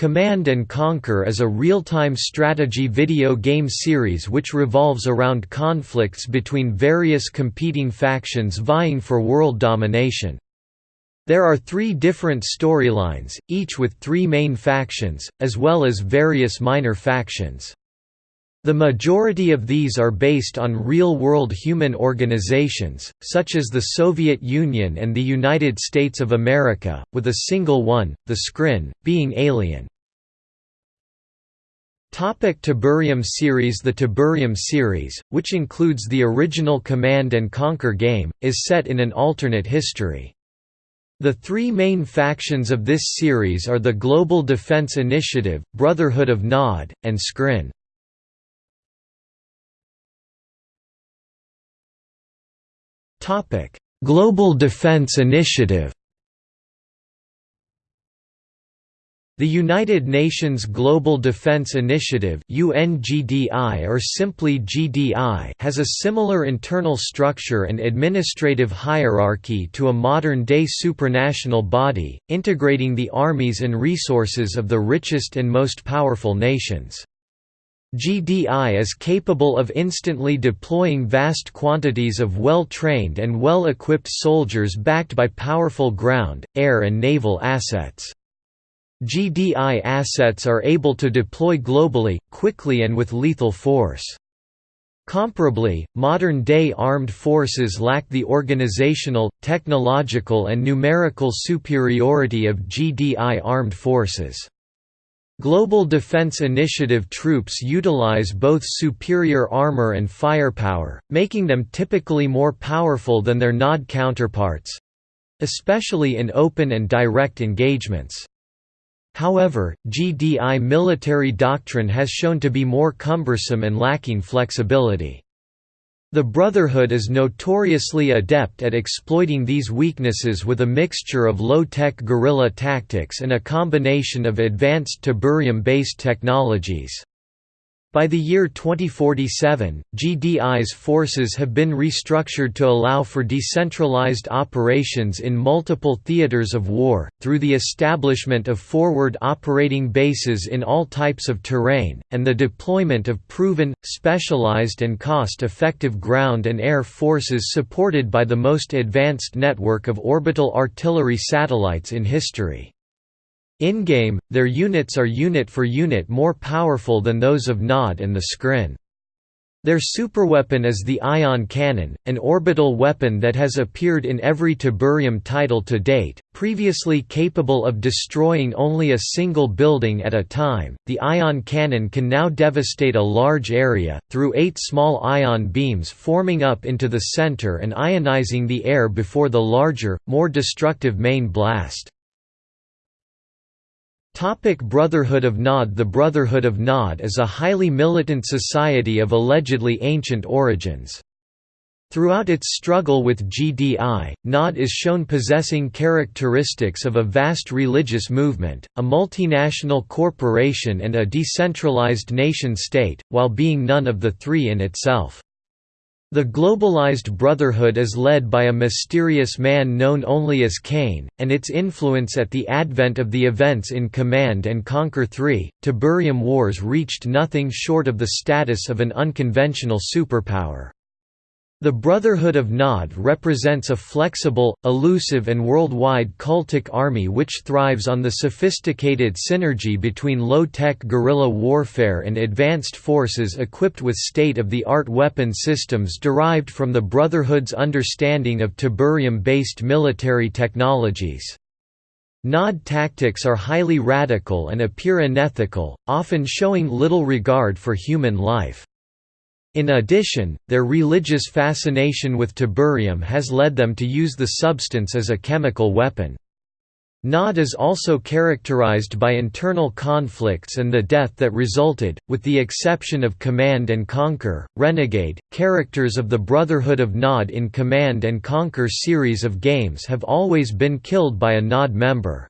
Command & Conquer is a real-time strategy video game series which revolves around conflicts between various competing factions vying for world domination. There are three different storylines, each with three main factions, as well as various minor factions. The majority of these are based on real-world human organizations, such as the Soviet Union and the United States of America, with a single one, the Skrin, being alien. Topic Tiberium series The Tiberium series, which includes the original Command & Conquer game, is set in an alternate history. The three main factions of this series are the Global Defense Initiative, Brotherhood of Nod, and Skrin. Global Defense Initiative The United Nations Global Defense Initiative UNGDI or simply GDI has a similar internal structure and administrative hierarchy to a modern-day supranational body, integrating the armies and resources of the richest and most powerful nations. GDI is capable of instantly deploying vast quantities of well-trained and well-equipped soldiers backed by powerful ground, air and naval assets. GDI assets are able to deploy globally, quickly and with lethal force. Comparably, modern-day armed forces lack the organizational, technological and numerical superiority of GDI armed forces. Global Defense Initiative troops utilize both superior armor and firepower, making them typically more powerful than their NOD counterparts—especially in open and direct engagements. However, GDI military doctrine has shown to be more cumbersome and lacking flexibility. The Brotherhood is notoriously adept at exploiting these weaknesses with a mixture of low-tech guerrilla tactics and a combination of advanced Tiberium-based technologies. By the year 2047, GDI's forces have been restructured to allow for decentralized operations in multiple theaters of war, through the establishment of forward operating bases in all types of terrain, and the deployment of proven, specialized and cost-effective ground and air forces supported by the most advanced network of orbital artillery satellites in history. In-game, their units are unit for unit more powerful than those of Nod and the Skrin. Their superweapon is the ion cannon, an orbital weapon that has appeared in every Tiberium title to date. Previously capable of destroying only a single building at a time, the ion cannon can now devastate a large area, through eight small ion beams forming up into the center and ionizing the air before the larger, more destructive main blast. Topic Brotherhood of Nod The Brotherhood of Nod is a highly militant society of allegedly ancient origins. Throughout its struggle with GDI, Nod is shown possessing characteristics of a vast religious movement, a multinational corporation and a decentralized nation-state, while being none of the three in itself. The globalized brotherhood is led by a mysterious man known only as Kane, and its influence at the advent of the events in Command and Conquer 3, Tiberium Wars reached nothing short of the status of an unconventional superpower. The Brotherhood of Nod represents a flexible, elusive and worldwide cultic army which thrives on the sophisticated synergy between low-tech guerrilla warfare and advanced forces equipped with state-of-the-art weapon systems derived from the Brotherhood's understanding of Tiberium-based military technologies. Nod tactics are highly radical and appear unethical, often showing little regard for human life. In addition, their religious fascination with tiberium has led them to use the substance as a chemical weapon. Nod is also characterized by internal conflicts and the death that resulted, with the exception of Command and Conquer, Renegade. Characters of the Brotherhood of Nod in Command and Conquer series of games have always been killed by a Nod member.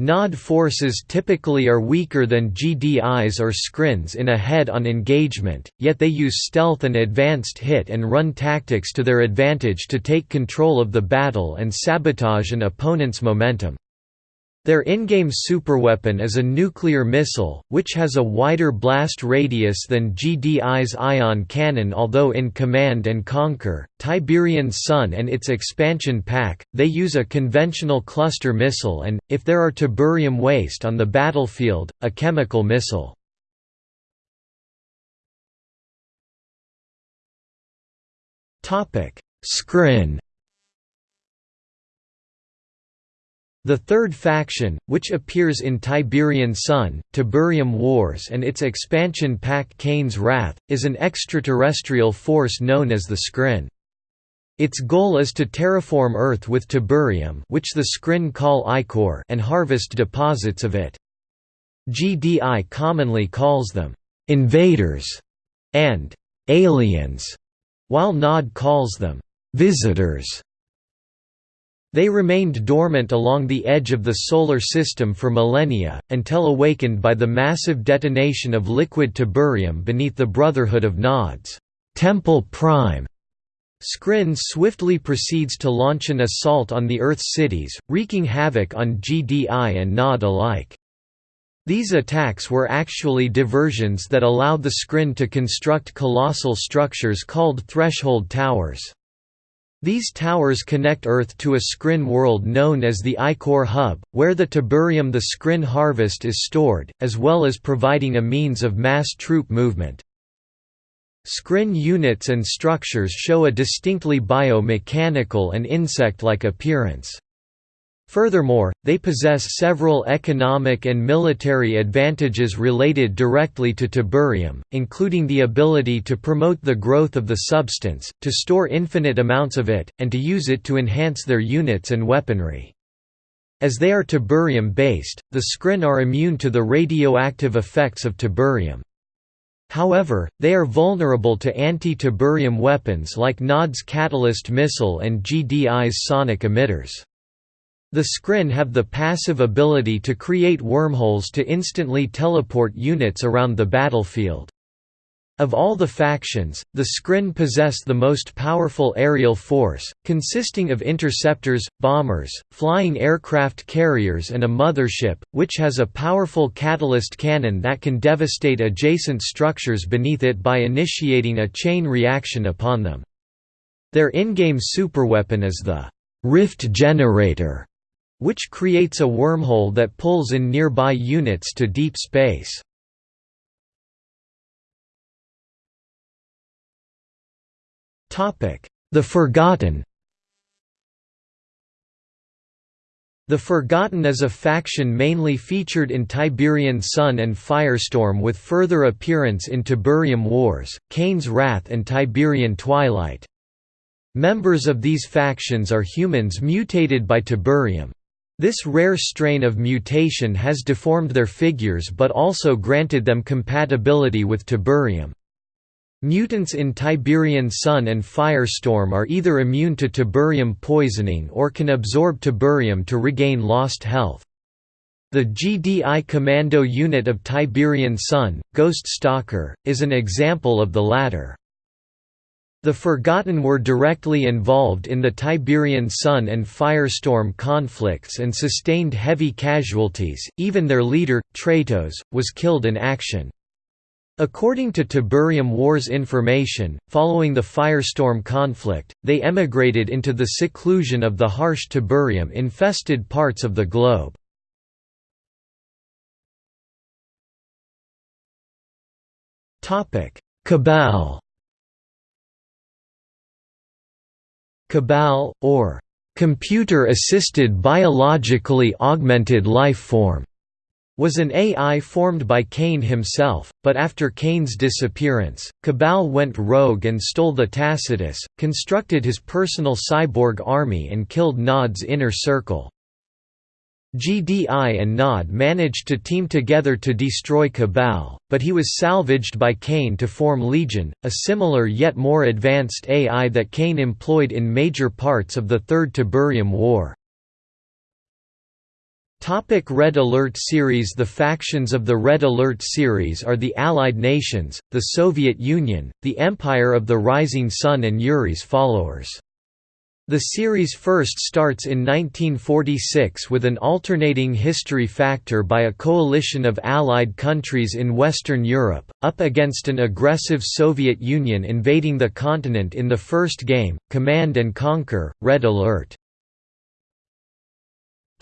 Nod forces typically are weaker than GDIs or Skrins in a head-on engagement, yet they use stealth and advanced hit-and-run tactics to their advantage to take control of the battle and sabotage an opponent's momentum. Their in-game superweapon is a nuclear missile, which has a wider blast radius than GDI's ion cannon although in Command & Conquer, Tiberian Sun and its expansion pack, they use a conventional cluster missile and, if there are tiberium waste on the battlefield, a chemical missile. Skrin The third faction, which appears in Tiberian Sun, Tiberium Wars and its expansion pack Kane's Wrath, is an extraterrestrial force known as the Skrin. Its goal is to terraform Earth with tiberium which the Skrin call ichor and harvest deposits of it. GDI commonly calls them, "...invaders", and "...aliens", while Nod calls them, "...visitors". They remained dormant along the edge of the Solar System for millennia, until awakened by the massive detonation of liquid tiberium beneath the Brotherhood of Nods Temple Prime. Skrin swiftly proceeds to launch an assault on the Earth's cities, wreaking havoc on GDI and Nod alike. These attacks were actually diversions that allowed the Skrin to construct colossal structures called threshold towers. These towers connect Earth to a Skrin world known as the Ichor Hub, where the tiberium the Skrin harvest is stored, as well as providing a means of mass troop movement. Skrin units and structures show a distinctly biomechanical and insect-like appearance. Furthermore, they possess several economic and military advantages related directly to tiberium, including the ability to promote the growth of the substance, to store infinite amounts of it, and to use it to enhance their units and weaponry. As they are tiberium-based, the Skrin are immune to the radioactive effects of tiberium. However, they are vulnerable to anti-tiberium weapons like Nod's catalyst missile and GDI's sonic emitters. The Skrin have the passive ability to create wormholes to instantly teleport units around the battlefield. Of all the factions, the Skrin possess the most powerful aerial force, consisting of interceptors, bombers, flying aircraft carriers and a mothership, which has a powerful catalyst cannon that can devastate adjacent structures beneath it by initiating a chain reaction upon them. Their in-game superweapon is the «rift generator», which creates a wormhole that pulls in nearby units to deep space. The Forgotten The Forgotten is a faction mainly featured in Tiberian Sun and Firestorm with further appearance in Tiberium Wars, Kane's Wrath and Tiberian Twilight. Members of these factions are humans mutated by Tiberium. This rare strain of mutation has deformed their figures but also granted them compatibility with tiberium. Mutants in Tiberian Sun and Firestorm are either immune to tiberium poisoning or can absorb tiberium to regain lost health. The GDI Commando unit of Tiberian Sun, Ghost Stalker, is an example of the latter. The Forgotten were directly involved in the Tiberian Sun and Firestorm conflicts and sustained heavy casualties, even their leader, Tratos, was killed in action. According to Tiberium Wars information, following the Firestorm conflict, they emigrated into the seclusion of the harsh Tiberium-infested parts of the globe. Cabal Cabal, or computer-assisted biologically augmented life form, was an AI formed by Kane himself, but after Kane's disappearance, Cabal went rogue and stole the Tacitus, constructed his personal cyborg army and killed Nod's inner circle. GDI and Nod managed to team together to destroy Cabal, but he was salvaged by Kane to form Legion, a similar yet more advanced AI that Kane employed in major parts of the Third Tiberium War. Topic Red Alert series The factions of the Red Alert series are the Allied nations, the Soviet Union, the Empire of the Rising Sun and Yuri's followers. The series first starts in 1946 with an alternating history factor by a coalition of Allied countries in Western Europe, up against an aggressive Soviet Union invading the continent in the first game, Command and Conquer, Red Alert.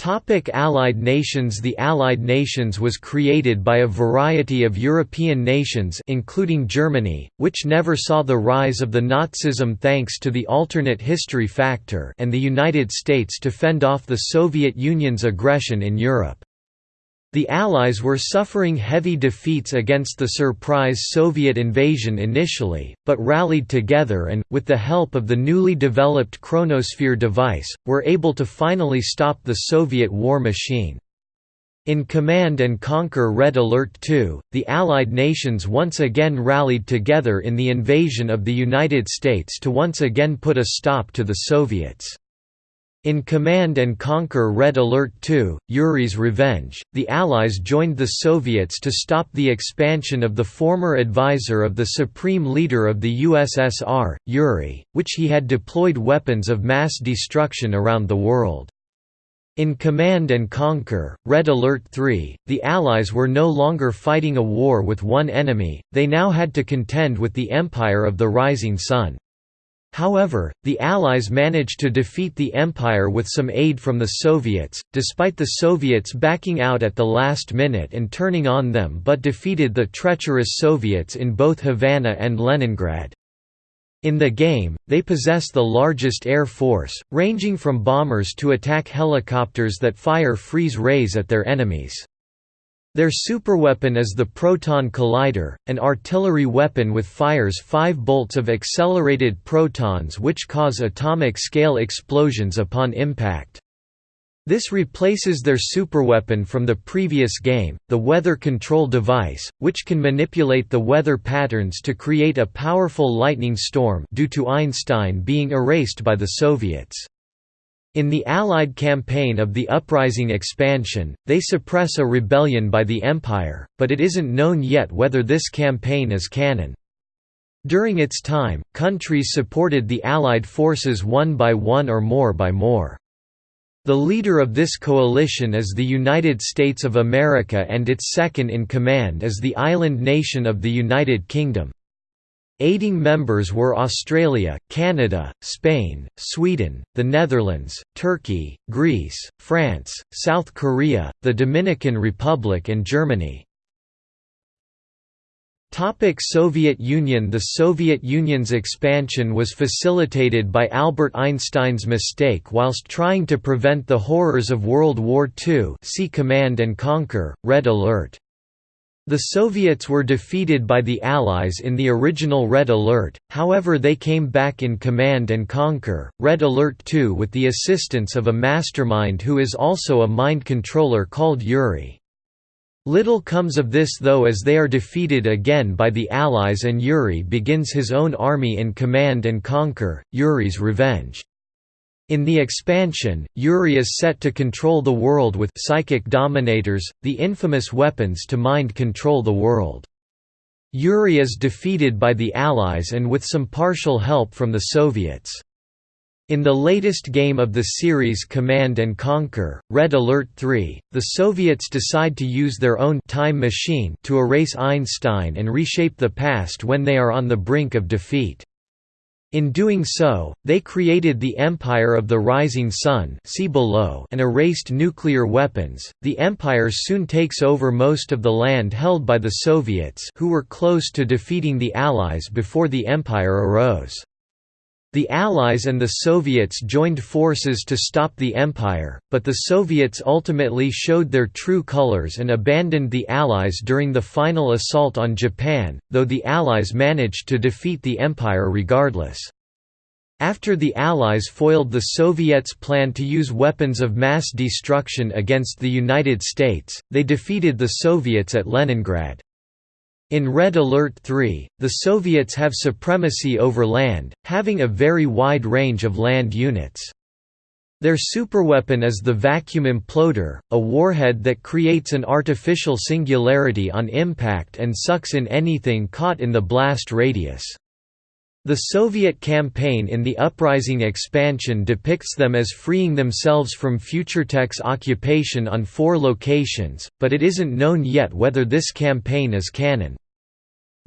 Topic Allied nations The Allied nations was created by a variety of European nations including Germany, which never saw the rise of the Nazism thanks to the alternate history factor and the United States to fend off the Soviet Union's aggression in Europe. The Allies were suffering heavy defeats against the surprise Soviet invasion initially, but rallied together and, with the help of the newly developed Chronosphere device, were able to finally stop the Soviet war machine. In Command and Conquer Red Alert 2, the Allied nations once again rallied together in the invasion of the United States to once again put a stop to the Soviets. In Command and Conquer Red Alert 2, Yuri's Revenge, the Allies joined the Soviets to stop the expansion of the former advisor of the supreme leader of the USSR, Yuri, which he had deployed weapons of mass destruction around the world. In Command and Conquer, Red Alert 3, the Allies were no longer fighting a war with one enemy, they now had to contend with the Empire of the Rising Sun. However, the Allies managed to defeat the Empire with some aid from the Soviets, despite the Soviets backing out at the last minute and turning on them but defeated the treacherous Soviets in both Havana and Leningrad. In the game, they possess the largest air force, ranging from bombers to attack helicopters that fire freeze rays at their enemies. Their superweapon is the Proton Collider, an artillery weapon with fires five bolts of accelerated protons which cause atomic-scale explosions upon impact. This replaces their superweapon from the previous game, the Weather Control Device, which can manipulate the weather patterns to create a powerful lightning storm due to Einstein being erased by the Soviets. In the Allied campaign of the Uprising expansion, they suppress a rebellion by the Empire, but it isn't known yet whether this campaign is canon. During its time, countries supported the Allied forces one by one or more by more. The leader of this coalition is the United States of America and its second-in-command is the island nation of the United Kingdom. Aiding members were Australia, Canada, Spain, Sweden, the Netherlands, Turkey, Greece, France, South Korea, the Dominican Republic and Germany. Topic Soviet Union The Soviet Union's expansion was facilitated by Albert Einstein's mistake whilst trying to prevent the horrors of World War II see Command and Conquer, Red Alert. The Soviets were defeated by the Allies in the original Red Alert, however they came back in Command and Conquer, Red Alert 2 with the assistance of a mastermind who is also a mind controller called Yuri. Little comes of this though as they are defeated again by the Allies and Yuri begins his own army in Command and Conquer, Yuri's Revenge. In the expansion, Yuri is set to control the world with psychic dominators, the infamous weapons to mind control the world. Yuri is defeated by the Allies and with some partial help from the Soviets. In the latest game of the series Command and Conquer, Red Alert 3, the Soviets decide to use their own time machine to erase Einstein and reshape the past when they are on the brink of defeat. In doing so, they created the Empire of the Rising Sun see below and erased nuclear weapons. The Empire soon takes over most of the land held by the Soviets who were close to defeating the Allies before the Empire arose. The Allies and the Soviets joined forces to stop the Empire, but the Soviets ultimately showed their true colors and abandoned the Allies during the final assault on Japan, though the Allies managed to defeat the Empire regardless. After the Allies foiled the Soviets' plan to use weapons of mass destruction against the United States, they defeated the Soviets at Leningrad. In Red Alert 3, the Soviets have supremacy over land, having a very wide range of land units. Their superweapon is the vacuum imploder, a warhead that creates an artificial singularity on impact and sucks in anything caught in the blast radius. The Soviet campaign in the Uprising expansion depicts them as freeing themselves from Futuretech's occupation on four locations, but it isn't known yet whether this campaign is canon.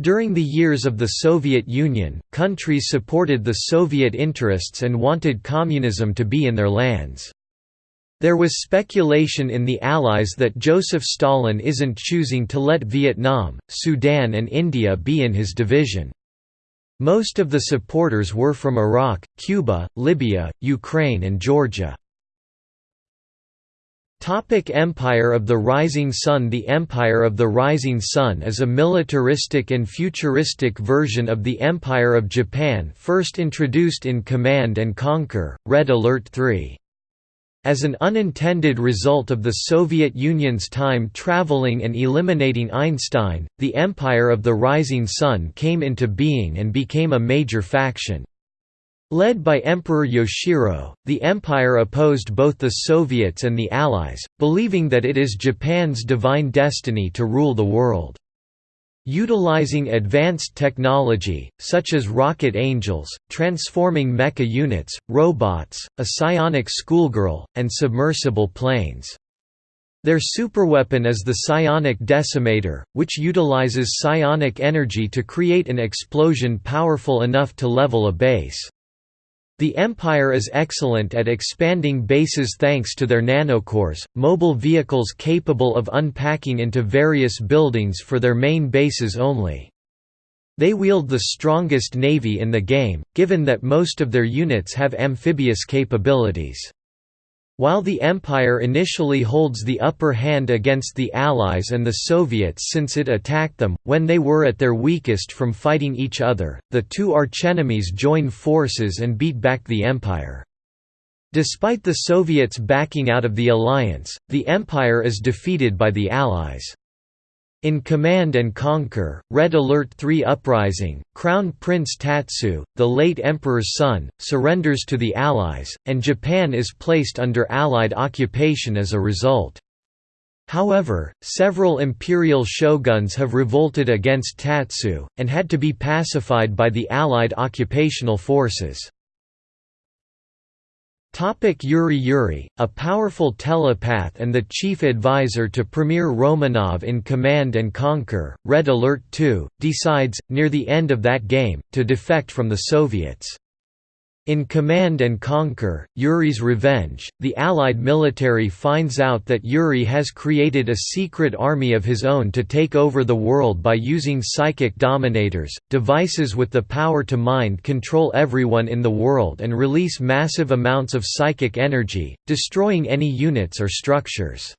During the years of the Soviet Union, countries supported the Soviet interests and wanted communism to be in their lands. There was speculation in the Allies that Joseph Stalin isn't choosing to let Vietnam, Sudan and India be in his division. Most of the supporters were from Iraq, Cuba, Libya, Ukraine and Georgia. Topic Empire of the Rising Sun The Empire of the Rising Sun is a militaristic and futuristic version of the Empire of Japan first introduced in Command & Conquer, Red Alert 3. As an unintended result of the Soviet Union's time traveling and eliminating Einstein, the Empire of the Rising Sun came into being and became a major faction. Led by Emperor Yoshiro, the empire opposed both the Soviets and the Allies, believing that it is Japan's divine destiny to rule the world. Utilizing advanced technology, such as rocket angels, transforming mecha units, robots, a psionic schoolgirl, and submersible planes. Their superweapon is the psionic decimator, which utilizes psionic energy to create an explosion powerful enough to level a base. The Empire is excellent at expanding bases thanks to their nanocores, mobile vehicles capable of unpacking into various buildings for their main bases only. They wield the strongest navy in the game, given that most of their units have amphibious capabilities. While the Empire initially holds the upper hand against the Allies and the Soviets since it attacked them, when they were at their weakest from fighting each other, the two archenemies join forces and beat back the Empire. Despite the Soviets backing out of the alliance, the Empire is defeated by the Allies. In Command and Conquer, Red Alert 3 Uprising, Crown Prince Tatsu, the late emperor's son, surrenders to the Allies, and Japan is placed under Allied occupation as a result. However, several imperial shoguns have revolted against Tatsu, and had to be pacified by the Allied occupational forces. Topic Yuri Yuri, a powerful telepath and the chief advisor to Premier Romanov in Command and Conquer, Red Alert 2, decides, near the end of that game, to defect from the Soviets. In Command and Conquer, Yuri's Revenge, the Allied military finds out that Yuri has created a secret army of his own to take over the world by using psychic dominators, devices with the power to mind control everyone in the world and release massive amounts of psychic energy, destroying any units or structures.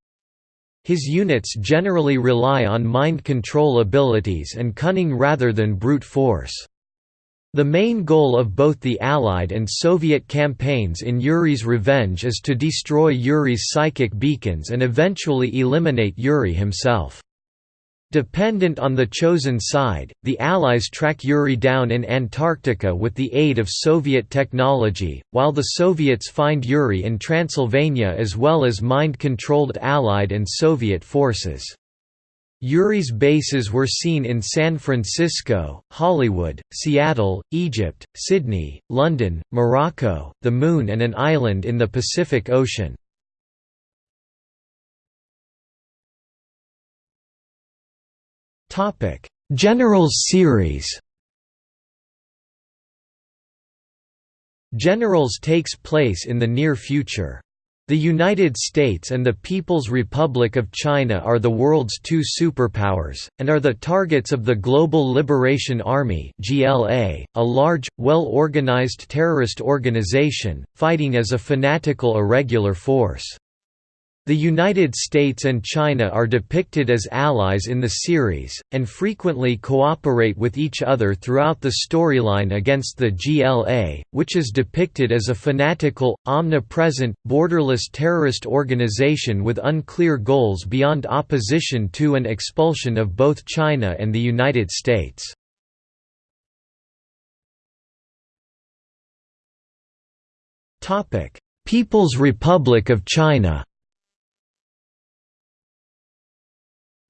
His units generally rely on mind control abilities and cunning rather than brute force. The main goal of both the Allied and Soviet campaigns in Yuri's Revenge is to destroy Yuri's psychic beacons and eventually eliminate Yuri himself. Dependent on the chosen side, the Allies track Yuri down in Antarctica with the aid of Soviet technology, while the Soviets find Yuri in Transylvania as well as mind-controlled Allied and Soviet forces. Yuri's bases were seen in San Francisco, Hollywood, Seattle, Egypt, Sydney, London, Morocco, the Moon and an island in the Pacific Ocean. Generals series Generals takes place in the near future. The United States and the People's Republic of China are the world's two superpowers, and are the targets of the Global Liberation Army a large, well-organized terrorist organization, fighting as a fanatical irregular force. The United States and China are depicted as allies in the series, and frequently cooperate with each other throughout the storyline against the GLA, which is depicted as a fanatical, omnipresent, borderless terrorist organization with unclear goals beyond opposition to and expulsion of both China and the United States. People's Republic of China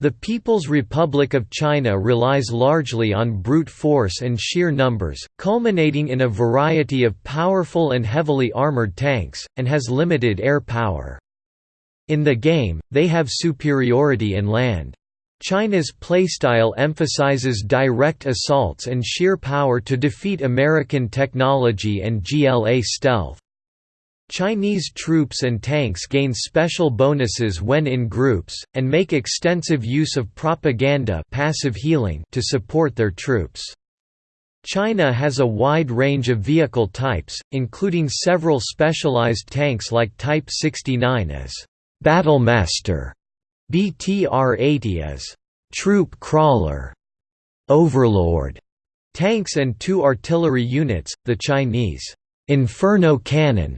The People's Republic of China relies largely on brute force and sheer numbers, culminating in a variety of powerful and heavily armored tanks, and has limited air power. In the game, they have superiority in land. China's playstyle emphasizes direct assaults and sheer power to defeat American technology and GLA stealth. Chinese troops and tanks gain special bonuses when in groups, and make extensive use of propaganda passive healing to support their troops. China has a wide range of vehicle types, including several specialized tanks like Type 69 as Battlemaster, BTR-80 as Troop Crawler, Overlord tanks and two artillery units, the Chinese Inferno Cannon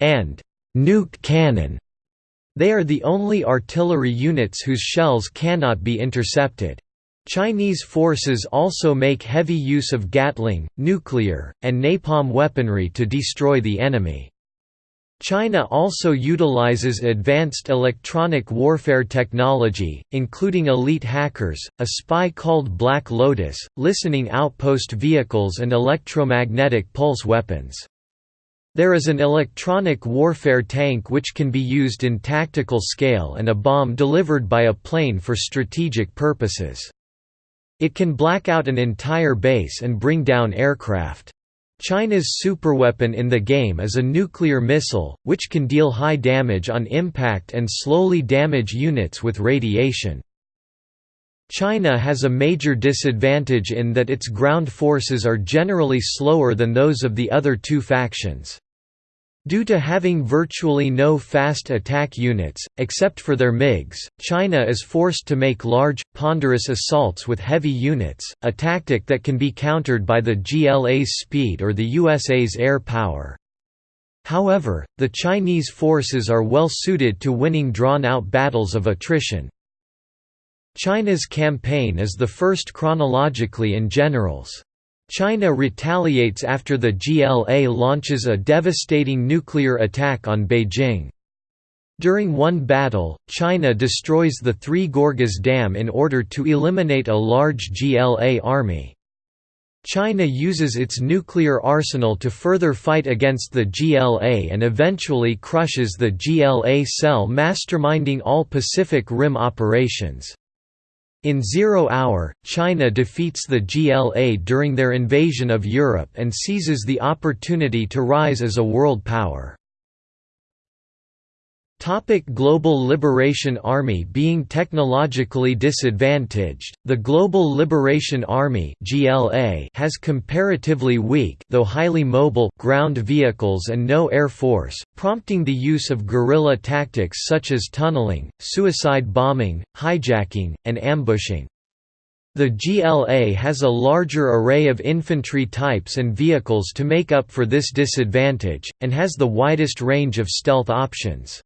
and nuke cannon. They are the only artillery units whose shells cannot be intercepted. Chinese forces also make heavy use of Gatling, nuclear, and napalm weaponry to destroy the enemy. China also utilizes advanced electronic warfare technology, including elite hackers, a spy called Black Lotus, listening outpost vehicles and electromagnetic pulse weapons. There is an electronic warfare tank which can be used in tactical scale and a bomb delivered by a plane for strategic purposes. It can black out an entire base and bring down aircraft. China's superweapon in the game is a nuclear missile, which can deal high damage on impact and slowly damage units with radiation. China has a major disadvantage in that its ground forces are generally slower than those of the other two factions. Due to having virtually no fast attack units, except for their MiGs, China is forced to make large, ponderous assaults with heavy units, a tactic that can be countered by the GLA's speed or the USA's air power. However, the Chinese forces are well suited to winning drawn-out battles of attrition. China's campaign is the first chronologically in generals. China retaliates after the GLA launches a devastating nuclear attack on Beijing. During one battle, China destroys the Three Gorges Dam in order to eliminate a large GLA army. China uses its nuclear arsenal to further fight against the GLA and eventually crushes the GLA cell masterminding all Pacific Rim operations. In Zero Hour, China defeats the GLA during their invasion of Europe and seizes the opportunity to rise as a world power. Topic Global Liberation Army Being technologically disadvantaged, the Global Liberation Army (GLA) has comparatively weak, though highly mobile, ground vehicles and no air force, prompting the use of guerrilla tactics such as tunneling, suicide bombing, hijacking, and ambushing. The GLA has a larger array of infantry types and vehicles to make up for this disadvantage, and has the widest range of stealth options.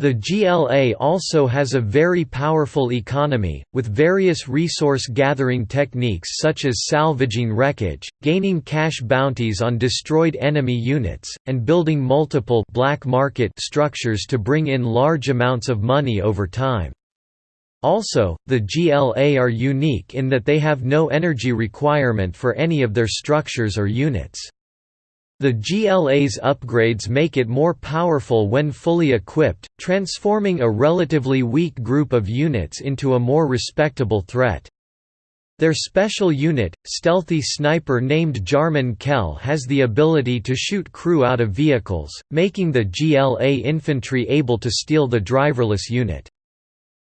The GLA also has a very powerful economy, with various resource-gathering techniques such as salvaging wreckage, gaining cash bounties on destroyed enemy units, and building multiple black market structures to bring in large amounts of money over time. Also, the GLA are unique in that they have no energy requirement for any of their structures or units. The GLA's upgrades make it more powerful when fully equipped, transforming a relatively weak group of units into a more respectable threat. Their special unit, stealthy sniper named Jarman Kell has the ability to shoot crew out of vehicles, making the GLA infantry able to steal the driverless unit.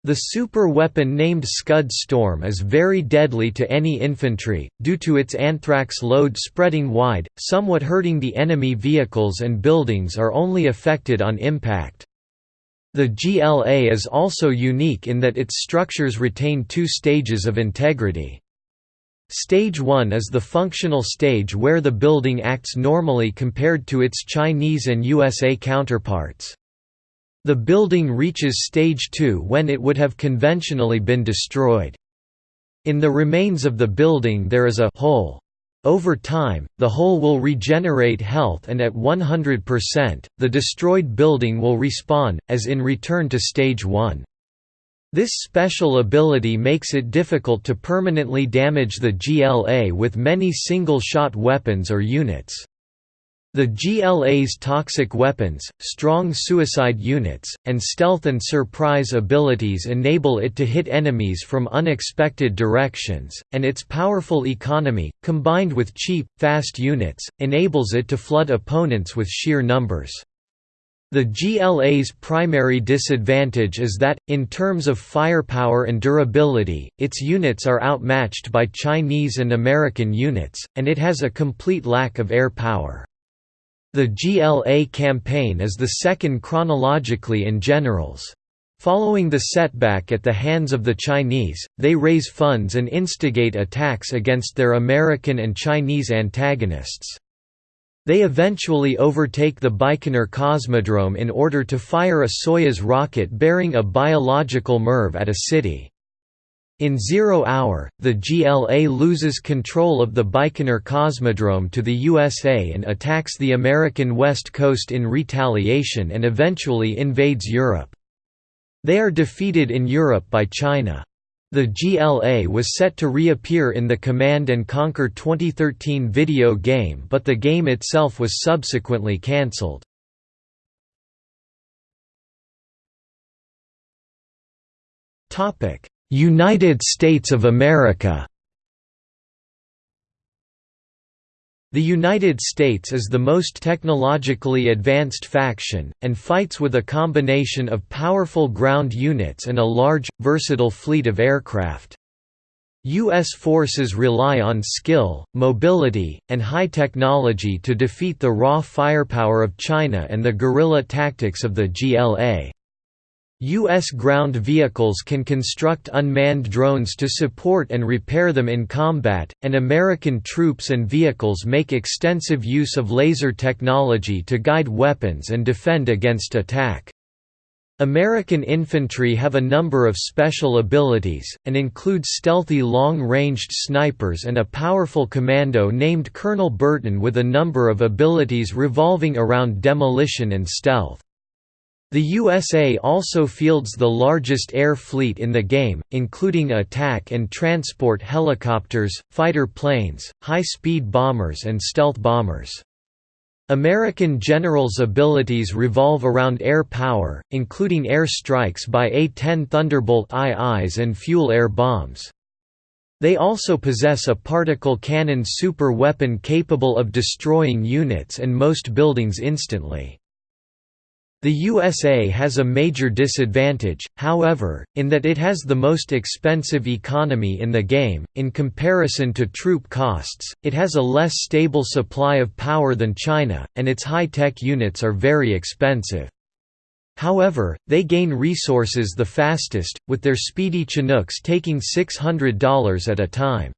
The super weapon named Scud Storm is very deadly to any infantry, due to its anthrax load spreading wide, somewhat hurting the enemy vehicles and buildings are only affected on impact. The GLA is also unique in that its structures retain two stages of integrity. Stage 1 is the functional stage where the building acts normally compared to its Chinese and USA counterparts. The building reaches stage 2 when it would have conventionally been destroyed. In the remains of the building there is a hole. Over time, the hole will regenerate health and at 100%, the destroyed building will respawn, as in Return to Stage 1. This special ability makes it difficult to permanently damage the GLA with many single-shot weapons or units. The GLA's toxic weapons, strong suicide units, and stealth and surprise abilities enable it to hit enemies from unexpected directions, and its powerful economy, combined with cheap, fast units, enables it to flood opponents with sheer numbers. The GLA's primary disadvantage is that, in terms of firepower and durability, its units are outmatched by Chinese and American units, and it has a complete lack of air power. The GLA campaign is the second chronologically in Generals. Following the setback at the hands of the Chinese, they raise funds and instigate attacks against their American and Chinese antagonists. They eventually overtake the Baikonur Cosmodrome in order to fire a Soyuz rocket bearing a biological MIRV at a city. In Zero Hour, the GLA loses control of the Baikonur Cosmodrome to the USA and attacks the American West Coast in retaliation and eventually invades Europe. They are defeated in Europe by China. The GLA was set to reappear in the Command & Conquer 2013 video game but the game itself was subsequently cancelled. Topic: United States of America The United States is the most technologically advanced faction, and fights with a combination of powerful ground units and a large, versatile fleet of aircraft. U.S. forces rely on skill, mobility, and high technology to defeat the raw firepower of China and the guerrilla tactics of the GLA. U.S. ground vehicles can construct unmanned drones to support and repair them in combat, and American troops and vehicles make extensive use of laser technology to guide weapons and defend against attack. American infantry have a number of special abilities, and include stealthy long-ranged snipers and a powerful commando named Colonel Burton with a number of abilities revolving around demolition and stealth. The USA also fields the largest air fleet in the game, including attack and transport helicopters, fighter planes, high-speed bombers and stealth bombers. American generals' abilities revolve around air power, including air strikes by A-10 Thunderbolt IIs and fuel air bombs. They also possess a particle cannon super weapon capable of destroying units and most buildings instantly. The USA has a major disadvantage, however, in that it has the most expensive economy in the game. In comparison to troop costs, it has a less stable supply of power than China, and its high tech units are very expensive. However, they gain resources the fastest, with their speedy Chinooks taking $600 at a time.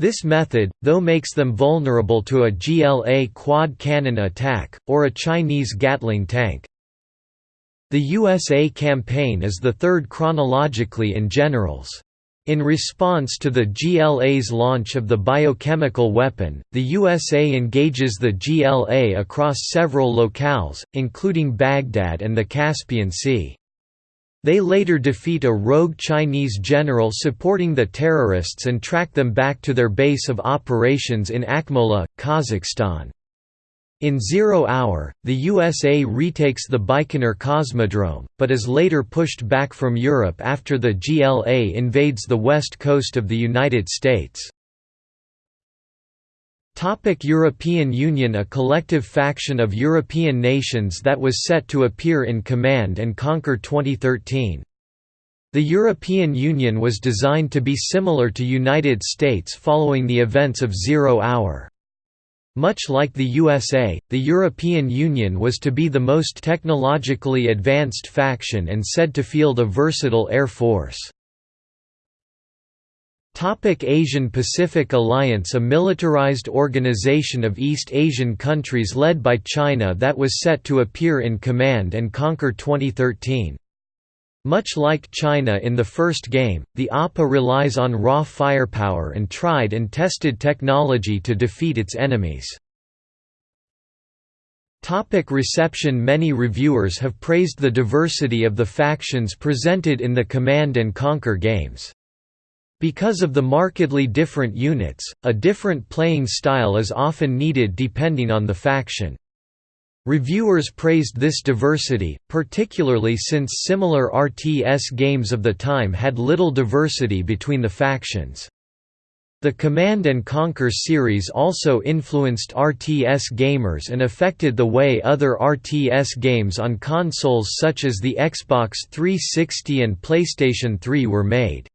This method, though makes them vulnerable to a GLA quad cannon attack, or a Chinese Gatling tank. The USA campaign is the third chronologically in Generals. In response to the GLA's launch of the biochemical weapon, the USA engages the GLA across several locales, including Baghdad and the Caspian Sea. They later defeat a rogue Chinese general supporting the terrorists and track them back to their base of operations in Akmola, Kazakhstan. In Zero Hour, the USA retakes the Baikonur Cosmodrome, but is later pushed back from Europe after the GLA invades the west coast of the United States. Topic European Union A collective faction of European nations that was set to appear in Command and Conquer 2013. The European Union was designed to be similar to United States following the events of Zero Hour. Much like the USA, the European Union was to be the most technologically advanced faction and said to field a versatile air force. Asian Pacific Alliance A militarized organization of East Asian countries led by China that was set to appear in Command and Conquer 2013. Much like China in the first game, the APA relies on raw firepower and tried and tested technology to defeat its enemies. Topic reception Many reviewers have praised the diversity of the factions presented in the Command & Conquer games. Because of the markedly different units, a different playing style is often needed depending on the faction. Reviewers praised this diversity, particularly since similar RTS games of the time had little diversity between the factions. The Command & Conquer series also influenced RTS gamers and affected the way other RTS games on consoles such as the Xbox 360 and PlayStation 3 were made.